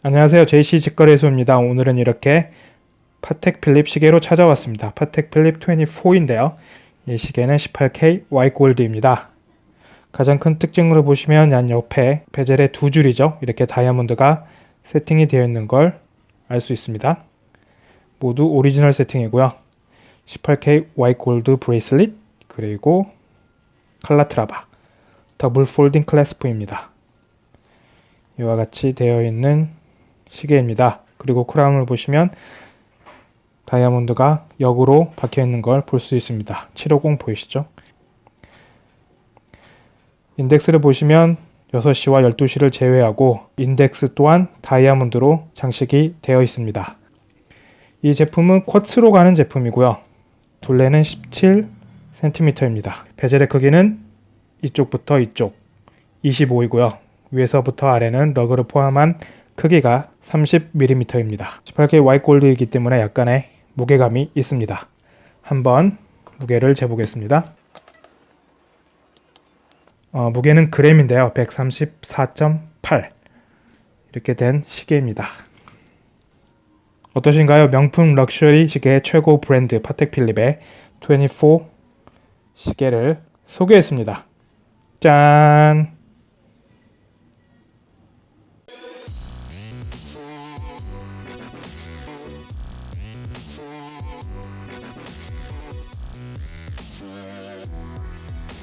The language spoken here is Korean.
안녕하세요. JC 직거래소입니다. 오늘은 이렇게 파텍 필립 시계로 찾아왔습니다. 파텍 필립 24인데요. 이 시계는 18K Y 골드입니다. 가장 큰 특징으로 보시면 양 옆에 bezel의 두 줄이죠. 이렇게 다이아몬드가 세팅이 되어 있는 걸 알 수 있습니다. 모두 오리지널 세팅이고요. 18K Y 골드 bracelet 그리고 칼라트라바 double folding clasp입니다. 이와 같이 되어 있는 시계입니다. 그리고 crown을 보시면 다이아몬드가 역으로 박혀 있는 걸 볼 수 있습니다. 750 보이시죠? 인덱스를 보시면 6시와 12시를 제외하고 인덱스 또한 다이아몬드로 장식이 되어 있습니다. 이 제품은 quartz로 가는 제품이고요. 둘레는 17cm입니다. 베젤의 크기는 이쪽부터 이쪽 25이고요. 위에서부터 아래는 러그를 포함한 크기가 30mm입니다. 18K 와이트 골드이기 때문에 약간의 무게감이 있습니다. 한번 무게를 재보겠습니다. 어, 무게는 그램인데요. 134.8 이렇게 된 시계입니다. 어떠신가요? 명품 럭셔리 시계 최고 브랜드 파텍 필립의 24 시계를 소개했습니다. 짠!